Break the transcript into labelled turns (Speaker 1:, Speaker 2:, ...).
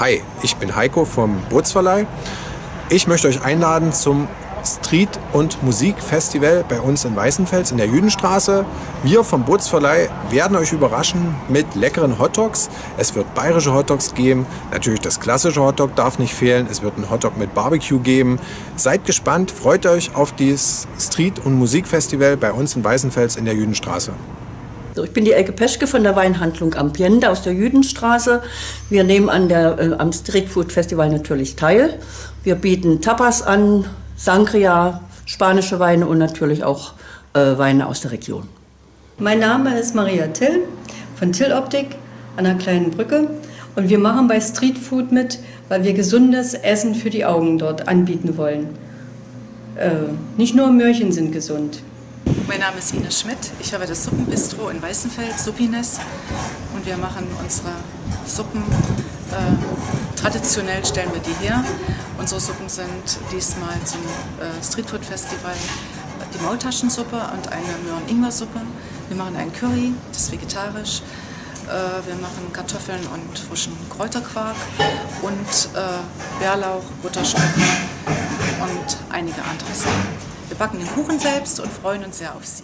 Speaker 1: Hi, ich bin Heiko vom Bootsverleih. Ich möchte euch einladen zum Street- und Musikfestival bei uns in Weißenfels in der Jüdenstraße. Wir vom Bootsverleih werden euch überraschen mit leckeren Hotdogs. Es wird bayerische Hotdogs geben. Natürlich das klassische Hotdog darf nicht fehlen. Es wird ein Hotdog mit Barbecue geben. Seid gespannt, freut euch auf dieses Street- und Musikfestival bei uns in Weißenfels in der Jüdenstraße.
Speaker 2: So, ich bin die Elke Peschke von der Weinhandlung Ambiente aus der Jüdenstraße. Wir nehmen an der, äh, am Street Food Festival natürlich teil. Wir bieten Tapas an, Sangria, spanische Weine und natürlich auch äh, Weine aus der Region.
Speaker 3: Mein Name ist Maria Till von Till Optik an der kleinen Brücke und wir machen bei Street Food mit, weil wir gesundes Essen für die Augen dort anbieten wollen. Äh, nicht nur Möhrchen sind gesund.
Speaker 4: Mein Name ist Ines Schmidt. Ich habe das Suppenbistro in Weißenfeld, Suppines. Und wir machen unsere Suppen. Äh, traditionell stellen wir die her. Unsere Suppen sind diesmal zum äh, Streetfood Festival die Maultaschensuppe und eine Möhren-Ingwer-Suppe. Wir machen einen Curry, das ist vegetarisch. Äh, wir machen Kartoffeln und frischen Kräuterquark und äh, Bärlauch, Butterschnecken und einige andere. Wir backen den Kuchen selbst und freuen uns sehr auf Sie.